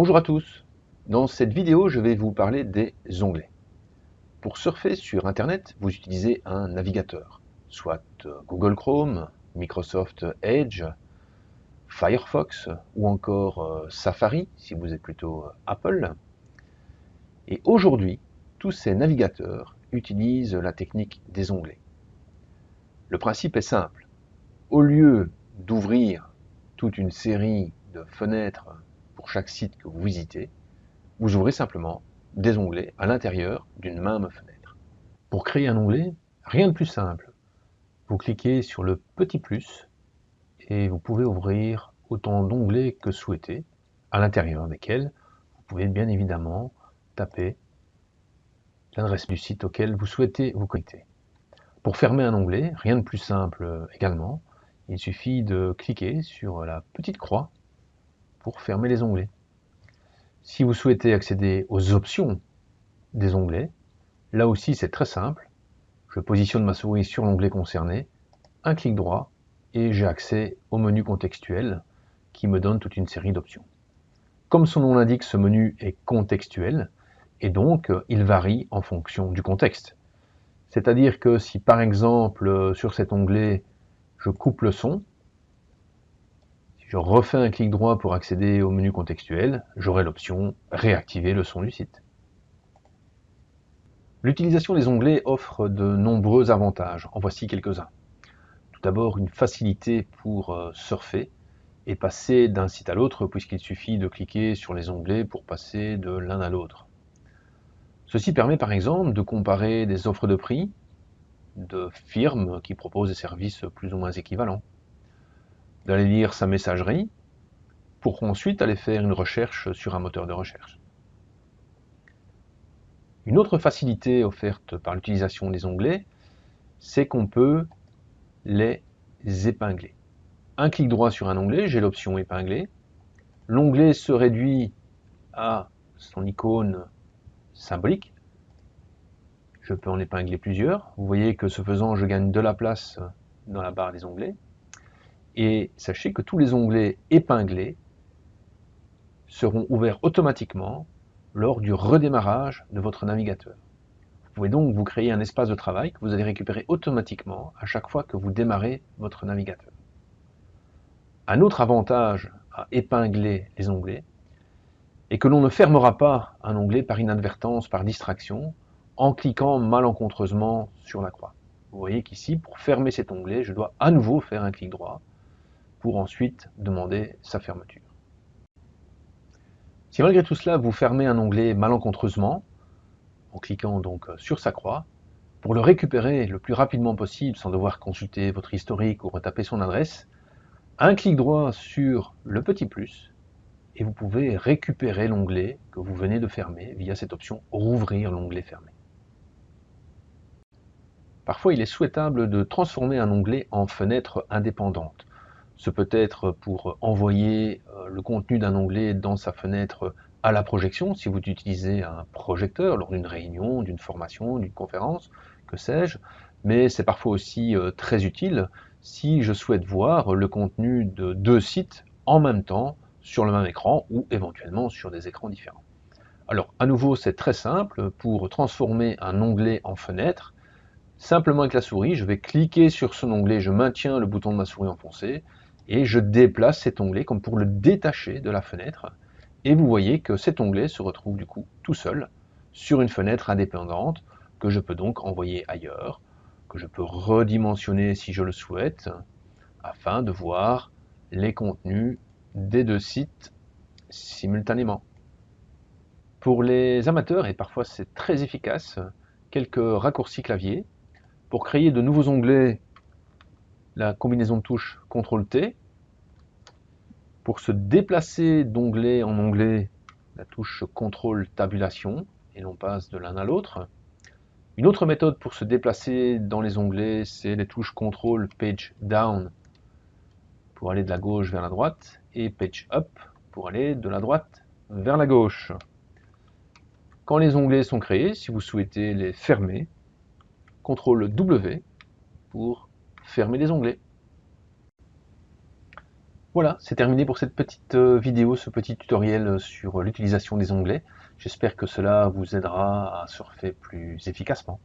Bonjour à tous, dans cette vidéo je vais vous parler des onglets. Pour surfer sur internet, vous utilisez un navigateur, soit Google Chrome, Microsoft Edge, Firefox ou encore euh, Safari si vous êtes plutôt euh, Apple. Et aujourd'hui, tous ces navigateurs utilisent la technique des onglets. Le principe est simple. Au lieu d'ouvrir toute une série de fenêtres chaque site que vous visitez, vous ouvrez simplement des onglets à l'intérieur d'une même fenêtre. Pour créer un onglet, rien de plus simple. Vous cliquez sur le petit plus et vous pouvez ouvrir autant d'onglets que souhaité, à l'intérieur desquels vous pouvez bien évidemment taper l'adresse du site auquel vous souhaitez vous connecter. Pour fermer un onglet, rien de plus simple également, il suffit de cliquer sur la petite croix fermer les onglets. Si vous souhaitez accéder aux options des onglets, là aussi c'est très simple. Je positionne ma souris sur l'onglet concerné, un clic droit et j'ai accès au menu contextuel qui me donne toute une série d'options. Comme son nom l'indique, ce menu est contextuel et donc il varie en fonction du contexte. C'est-à-dire que si par exemple sur cet onglet je coupe le son, je refais un clic droit pour accéder au menu contextuel, j'aurai l'option réactiver le son du site. L'utilisation des onglets offre de nombreux avantages, en voici quelques-uns. Tout d'abord une facilité pour euh, surfer et passer d'un site à l'autre puisqu'il suffit de cliquer sur les onglets pour passer de l'un à l'autre. Ceci permet par exemple de comparer des offres de prix de firmes qui proposent des services plus ou moins équivalents, d'aller lire sa messagerie pour ensuite aller faire une recherche sur un moteur de recherche. Une autre facilité offerte par l'utilisation des onglets, c'est qu'on peut les épingler. Un clic droit sur un onglet, j'ai l'option épingler. L'onglet se réduit à son icône symbolique. Je peux en épingler plusieurs. Vous voyez que ce faisant, je gagne de la place dans la barre des onglets. Et sachez que tous les onglets épinglés seront ouverts automatiquement lors du redémarrage de votre navigateur. Vous pouvez donc vous créer un espace de travail que vous allez récupérer automatiquement à chaque fois que vous démarrez votre navigateur. Un autre avantage à épingler les onglets, et que l'on ne fermera pas un onglet par inadvertance, par distraction, en cliquant malencontreusement sur la croix. Vous voyez qu'ici, pour fermer cet onglet, je dois à nouveau faire un clic droit pour ensuite demander sa fermeture. Si malgré tout cela, vous fermez un onglet malencontreusement, en cliquant donc sur sa croix, pour le récupérer le plus rapidement possible sans devoir consulter votre historique ou retaper son adresse, un clic droit sur le petit plus et vous pouvez récupérer l'onglet que vous venez de fermer via cette option « Rouvrir l'onglet fermé ». Parfois, il est souhaitable de transformer un onglet en fenêtre indépendante. Ce peut être pour envoyer euh, le contenu d'un onglet dans sa fenêtre à la projection, si vous utilisez un projecteur lors d'une réunion, d'une formation, d'une conférence, que sais-je, mais c'est parfois aussi euh, très utile si je souhaite voir le contenu de deux sites en même temps sur le même écran ou éventuellement sur des écrans différents. Alors à nouveau c'est très simple, pour transformer un onglet en fenêtre, simplement avec la souris, je vais cliquer sur son onglet, je maintiens le bouton de ma souris enfoncé et je déplace cet onglet comme pour le détacher de la fenêtre et vous voyez que cet onglet se retrouve du coup tout seul sur une fenêtre indépendante que je peux donc envoyer ailleurs, que je peux redimensionner si je le souhaite afin de voir les contenus des deux sites simultanément. Pour les amateurs, et parfois c'est très efficace, quelques raccourcis clavier. Pour créer de nouveaux onglets, la combinaison de touches CTRL-T. Pour se déplacer d'onglet en onglet, la touche CTRL tabulation, et l'on passe de l'un à l'autre. Une autre méthode pour se déplacer dans les onglets, c'est les touches CTRL Page Down pour aller de la gauche vers la droite, et Page Up pour aller de la droite vers la gauche. Quand les onglets sont créés, si vous souhaitez les fermer, CTRL W pour fermer les onglets. Voilà, c'est terminé pour cette petite euh, vidéo, ce petit tutoriel euh, sur euh, l'utilisation des onglets. J'espère que cela vous aidera à surfer plus efficacement.